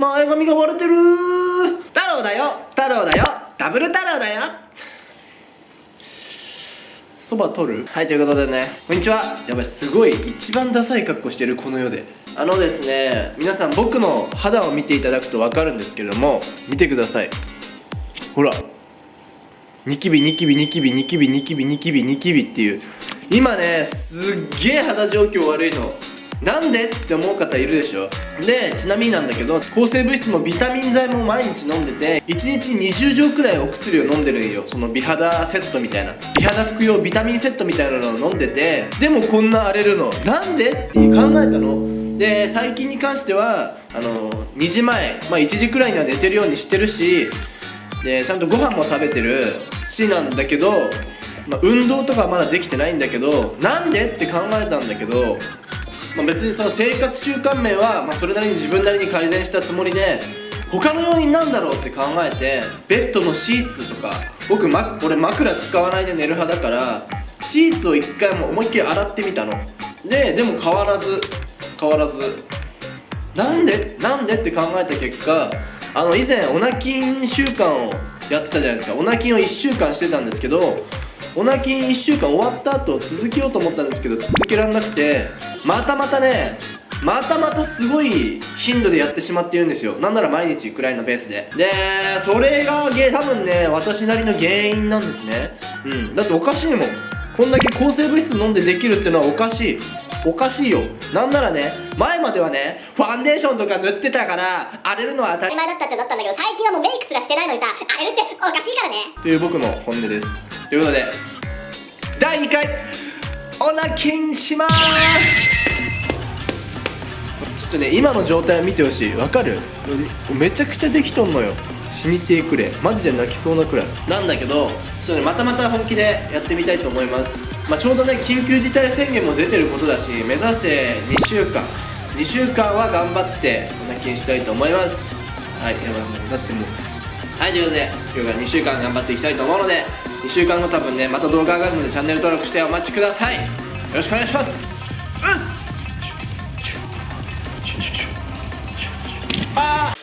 前髪が割れてる。太郎だよ。太郎だよ。ダブル太郎だよ。そば取る？はいということでね。こんにちは。やばいすごい。一番ダサい格好してるこの世で。あのですね皆さん僕の肌を見ていただくと分かるんですけれども見てください。ほら。ニキビニキビニキビニキビニキビニキビニキビっていう。今ねすっげえ肌状況悪いのなんでって思う方いるでしょ？でちなみになんだけど抗生物質もビタミン剤も毎日飲んでて1日20錠くらいお薬を飲んでるんよ。その美肌セットみたいな。美肌服用ビタミンセットみたいなのを飲んでてでもこんな荒れるの。なんでって考えたの？で最近に関してはあの2時前、まあ、1時くらいには寝てるようにしてるしでちゃんとご飯も食べてるしなんだけど、まあ、運動とかはまだできてないんだけどなんでって考えたんだけどまあ、別にその生活習慣面は、まあ、それなりに自分なりに改善したつもりで他の要因なんだろうって考えてベッドのシーツとか僕、ま、俺枕使わないで寝る派だからシーツを一回も思いっきり洗ってみたの。ででも変わらず変わらず。なんでなんでって考えた結果あの以前オナキン週間をやってたじゃないですか。オナキンを1週間してたんですけどオナキン1週間終わった後続けようと思ったんですけど続けられなくてまたまたねまたまたすごい頻度でやってしまっているんですよ。なんなら毎日くらいのペースで。でそれが多分ね私なりの原因なんですね。うん。だっておかしいもん。こんだけ抗生物質飲んでできるってのはおかしい。おかしいよ。なんならね前まではねファンデーションとか塗ってたから荒れるのは当たり。前だったっちゃだったんだけど最近はもうメイクすらしてないのにさ荒れるっておかしいからね。という僕の本音です。ということで第2回オナキンします。ちょっとね今の状態を見てほしい。わかる？めちゃくちゃできとんのよ。死にてくれ。マジで泣きそうなくらい。なんだけどちょっとねまたまた本気でやってみたいと思います。まあ、ちょうどね緊急事態宣言も出てることだし目指せ2週間。2週間は頑張ってオナキンしたいと思います。はいやばい。もうだってもう。はいということで今日から2週間頑張っていきたいと思うので2週間後多分ねまた動画上がるのでチャンネル登録してお待ちください。よよろしくお願いします。あ